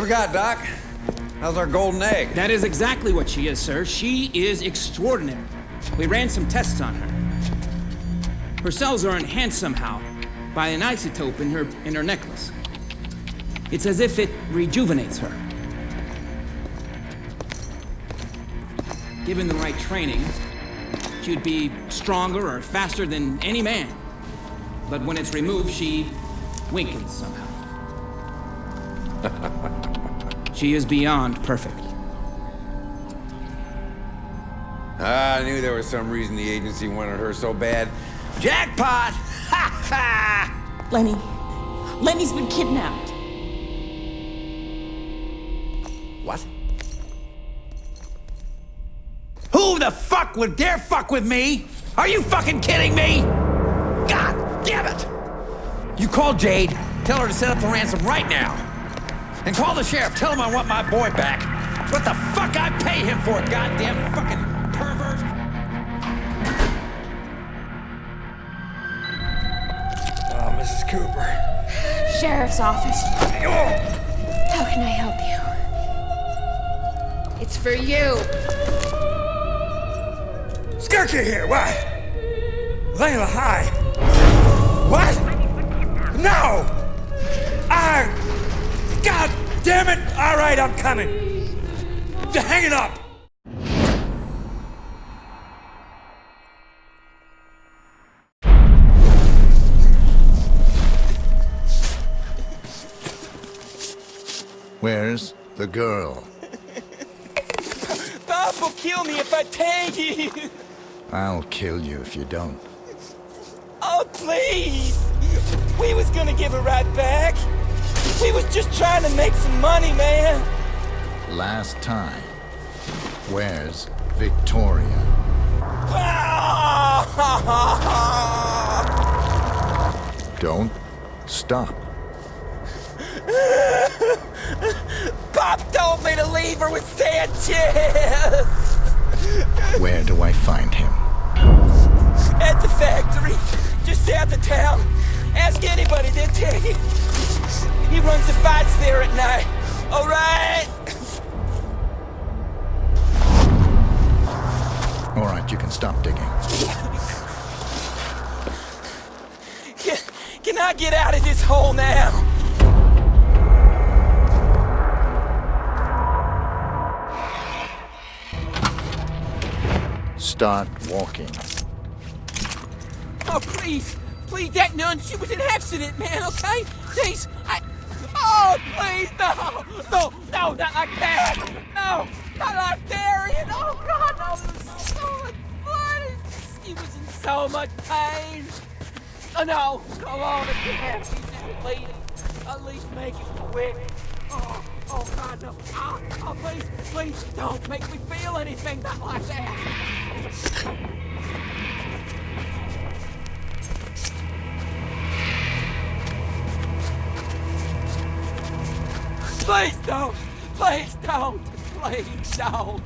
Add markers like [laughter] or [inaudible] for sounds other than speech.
forgot, Doc. How's our golden egg? That is exactly what she is, sir. She is extraordinary. We ran some tests on her. Her cells are enhanced somehow by an isotope in her in her necklace. It's as if it rejuvenates her. Given the right training, she'd be stronger or faster than any man. But when it's removed, she weakens somehow. [laughs] she is beyond perfect. Ah, I knew there was some reason the agency wanted her so bad. Jackpot! Ha [laughs] ha! Lenny. Lenny's been kidnapped. What? Who the fuck would dare fuck with me? Are you fucking kidding me? God damn it! You call Jade, tell her to set up the ransom right now. And call the sheriff, tell him I want my boy back. What the fuck I pay him for, goddamn fucking pervert! Uh, oh, Mrs. Cooper. Sheriff's office. Oh! How can I help you? It's for you. Skirky here, why? Layla, hi. Right, I'm coming. Hang it up! Where's the girl? [laughs] Bob will kill me if I tag you. I'll kill you if you don't. Oh, please. We was gonna give her right back. We was just trying to make some money, man. Last time. Where's Victoria? [laughs] Don't stop. Pop told me to leave her with Sanchez. Where do I find him? At the factory, just south of town. Ask anybody, they'll tell you. He runs the fights there at night. All right? All right, you can stop digging. Can, can I get out of this hole now? Start walking. Oh, please. Please, that nun, she was an accident, man, okay? Please, I... Please, no! No, no, not like that! No, not like Darian! Oh, God, no, was so much blood! He was in so much pain! Oh, no, come on again, he's just bleeding. At least make it quick. Oh, oh, God, no. Oh, oh, please, please, don't make me feel anything not like that! Please don't! Please don't! Please don't!